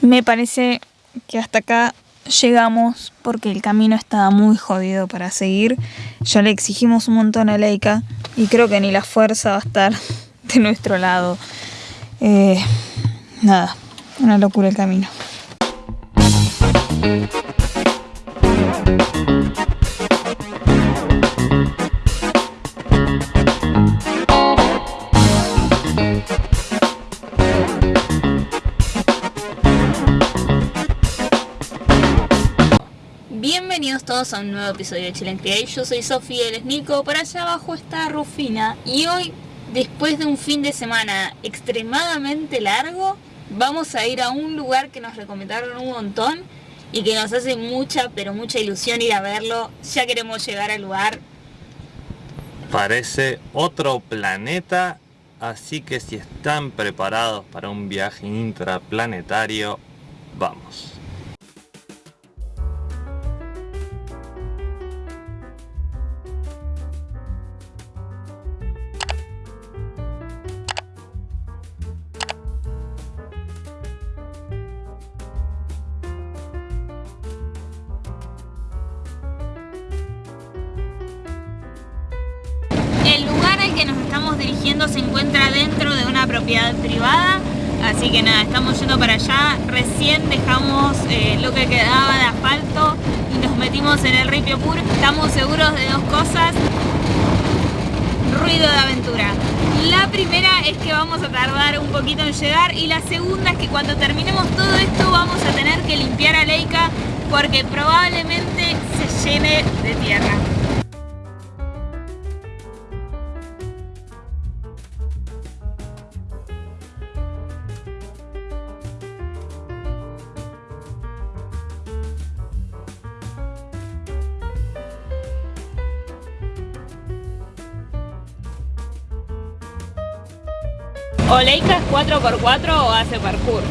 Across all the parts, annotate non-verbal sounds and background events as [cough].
Me parece que hasta acá llegamos porque el camino estaba muy jodido para seguir. Ya le exigimos un montón a Leica y creo que ni la fuerza va a estar [laughs] de nuestro lado. Eh, nada, una locura el camino. Bienvenidos todos a un nuevo episodio de Chile en Yo soy Sofía, él es Nico, por allá abajo está Rufina y hoy, después de un fin de semana extremadamente largo, vamos a ir a un lugar que nos recomendaron un montón y que nos hace mucha, pero mucha ilusión ir a verlo. Ya queremos llegar al lugar. Parece otro planeta, así que si están preparados para un viaje intraplanetario, vamos. Estamos dirigiendo se encuentra dentro de una propiedad privada, así que nada, estamos yendo para allá. Recién dejamos eh, lo que quedaba de asfalto y nos metimos en el Ripio Pur. Estamos seguros de dos cosas, ruido de aventura. La primera es que vamos a tardar un poquito en llegar y la segunda es que cuando terminemos todo esto vamos a tener que limpiar a Leica porque probablemente se llene de tierra. ¿O Leica es 4x4 o hace parkour?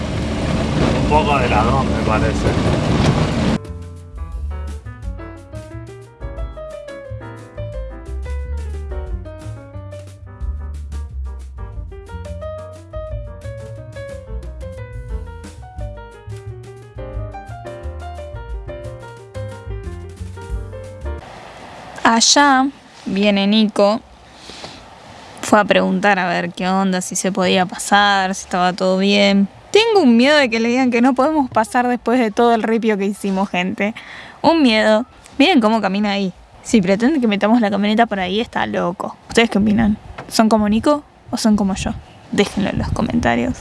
Un poco de las dos me parece. Allá viene Nico. Fue a preguntar a ver qué onda, si se podía pasar, si estaba todo bien. Tengo un miedo de que le digan que no podemos pasar después de todo el ripio que hicimos, gente. Un miedo. Miren cómo camina ahí. Si pretende que metamos la camioneta por ahí, está loco. ¿Ustedes qué opinan? ¿Son como Nico o son como yo? Déjenlo en los comentarios.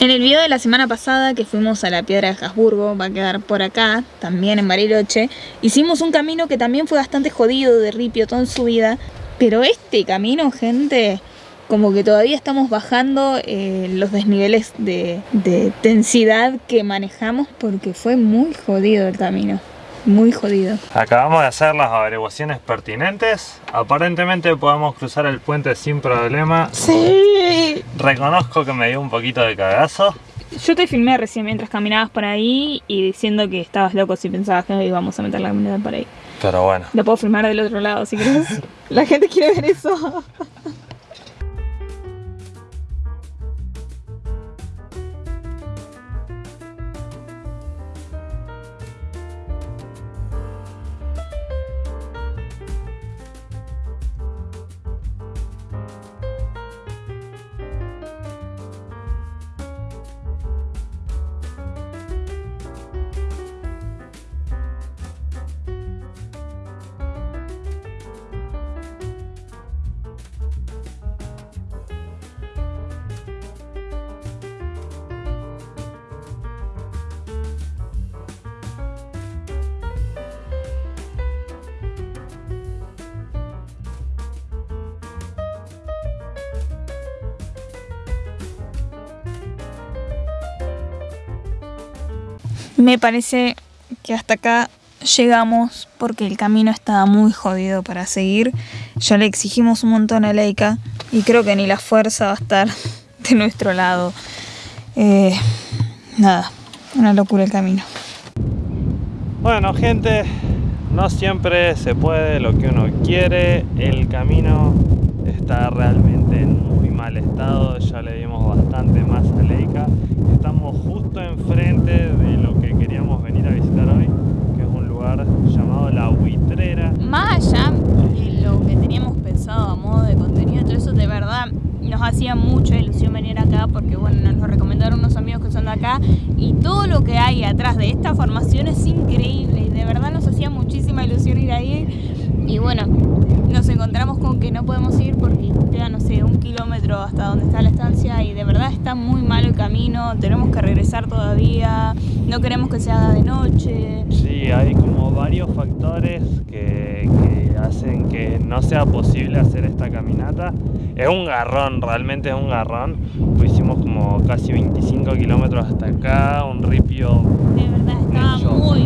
En el video de la semana pasada que fuimos a la Piedra de Habsburgo, va a quedar por acá, también en Bariloche, hicimos un camino que también fue bastante jodido de ripio toda en su vida, pero este camino, gente, como que todavía estamos bajando eh, los desniveles de, de densidad que manejamos porque fue muy jodido el camino. Muy jodido. Acabamos de hacer las averiguaciones pertinentes. Aparentemente podemos cruzar el puente sin problema. Sí. Reconozco que me dio un poquito de cagazo. Yo te filmé recién mientras caminabas por ahí y diciendo que estabas loco si pensabas que íbamos a meter la camioneta por ahí. Pero bueno. Lo puedo filmar del otro lado si querés. la gente quiere ver eso. Me parece que hasta acá llegamos porque el camino estaba muy jodido para seguir. Ya le exigimos un montón a Leica y creo que ni la fuerza va a estar [laughs] de nuestro lado. Eh, nada, una locura el camino. Bueno gente, no siempre se puede lo que uno quiere. El camino está realmente en muy mal estado. Ya le dimos bastante más a Leica. estamos justo enfrente de venir a visitar hoy, que es un lugar llamado La Buitrera. Más allá de lo que teníamos pensado a modo de contenido, todo eso de verdad nos hacía mucha ilusión venir acá porque bueno, nos lo recomendaron unos amigos que son de acá y todo lo que hay atrás de esta formación es increíble. Y de verdad nos hacía muchísima ilusión ir ahí y bueno, nos encontramos con que no podemos ir porque queda, no sé, un kilómetro hasta donde está la estancia y de verdad está muy mal el camino, tenemos que regresar todavía, no queremos que se haga de noche. Sí, hay como varios factores que, hacen que no sea posible hacer esta caminata. Es un garrón, realmente es un garrón. Pues hicimos como casi 25 kilómetros hasta acá, un ripio. De verdad estaba muy,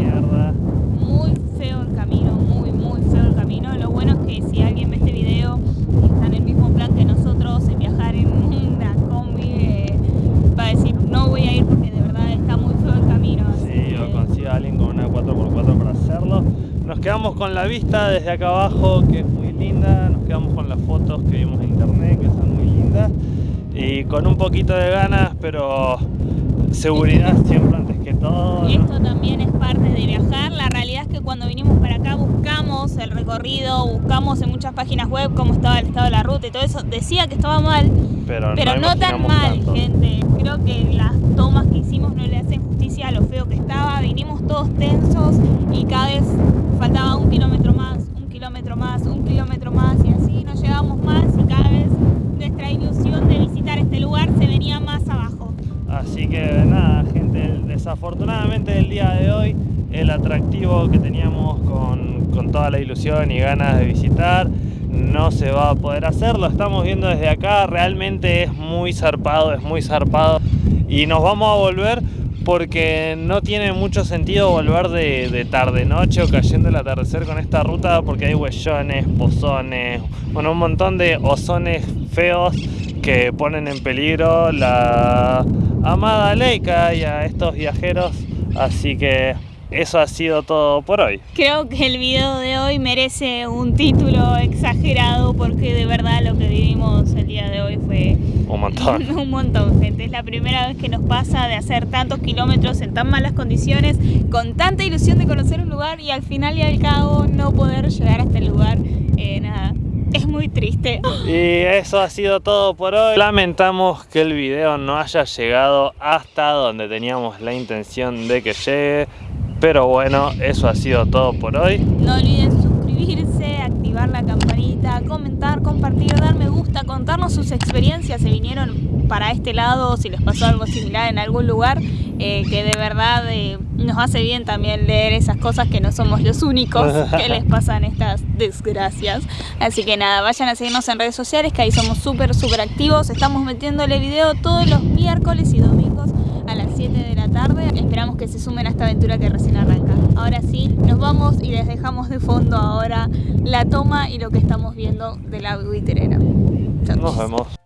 muy feo el camino, muy, muy feo el camino. Lo bueno es que si alguien ve este video y está en el mismo plan que nosotros en viajar en una combi, eh, va a decir no voy a ir porque de verdad está muy feo el camino. Sí, o consiga alguien con una 4x4 para hacerlo. Nos quedamos con la vista desde acá abajo, que es muy linda. Nos quedamos con las fotos que vimos en internet, que son muy lindas. Y con un poquito de ganas, pero seguridad siempre antes que todo. Y esto también es parte de viajar. La realidad es que cuando vinimos para acá buscamos el recorrido, buscamos en muchas páginas web cómo estaba el estado de la ruta y todo eso. Decía que estaba mal, pero, pero no, tan mal, gente. Creo que las tomas que hicimos no le hacen justicia a lo feo que estaba. Vinimos todos tensos y cada vez faltaba un kilómetro más, un kilómetro más, un kilómetro más y así nos llevamos más y cada vez nuestra ilusión de visitar este lugar se venía más abajo. Así que nada, gente, desafortunadamente el día de hoy el atractivo que teníamos con, con, toda la ilusión y ganas de visitar no se va a poder hacer, lo estamos viendo desde acá, realmente es muy zarpado, es muy zarpado. Y nos vamos a volver porque no tiene mucho sentido volver de, de tarde noche o cayendo el atardecer con esta ruta porque hay huellones, pozones, bueno un montón de ozones feos que ponen en peligro la amada Leica y a estos viajeros. Así que eso ha sido todo por hoy. Creo que el video de hoy merece un título exagerado porque de verdad lo que vivimos el día de hoy fue un montón. [laughs] un montón, gente. Es la primera vez que nos pasa de hacer tantos kilómetros en tan malas condiciones, con tanta ilusión de conocer un lugar y al final y al cabo no poder llegar hasta el lugar. Eh, nada, es muy triste. [laughs] Y eso ha sido todo por hoy. Lamentamos que el video no haya llegado hasta donde teníamos la intención de que llegue. Pero bueno, eso ha sido todo por hoy. No olviden suscribirse, activar la campanita, comentar, compartir, dar me gusta, contarnos sus experiencias, si vinieron para este lado, si les pasó algo similar en algún lugar, eh, que de verdad eh, nos hace bien también leer esas cosas que no somos los únicos [laughs] que les pasan estas desgracias. Así que nada, vayan a seguirnos en redes sociales, que ahí somos súper, súper activos. Estamos metiéndole video todos los miércoles y domingos a las 7 de la tarde. Esperamos que se sumen a esta aventura que recién arranca. Ahora sí, nos vamos y les dejamos de fondo ahora la toma y lo que estamos viendo de la buiterera. Nos vemos.